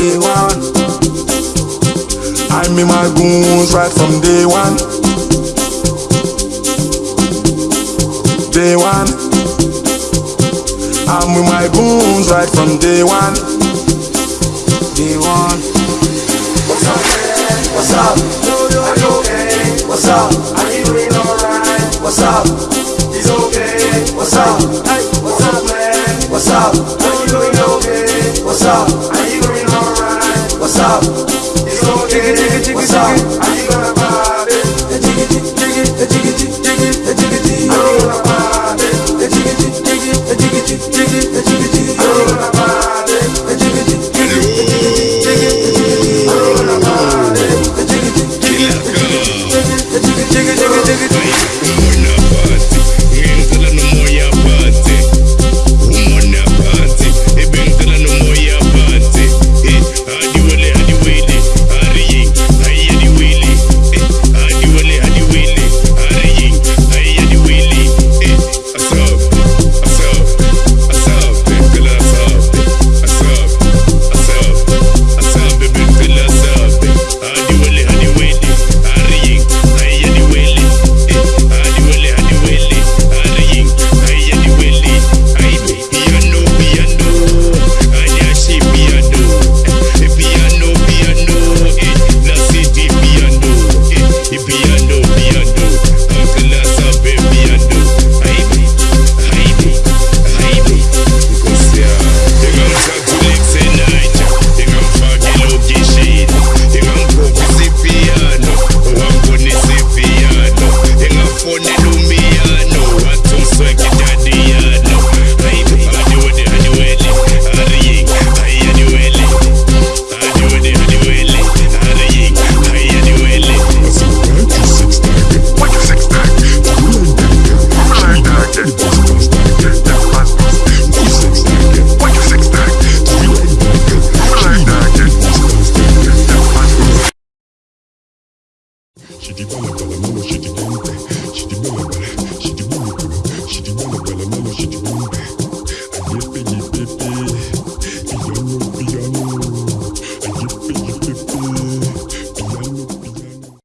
I'm in my goons right from day one. Day one. I'm with my goons right from day one. Day one. What's up, man? What's up? Are you okay? What's up? Are you doing alright? What's up? He's okay. What's up? Hey, what's up, man? What's up? Are you doing okay? What's up? Are you doing alright? What's up? He's okay. What's up? Are you gonna party? Piano, piano, piano,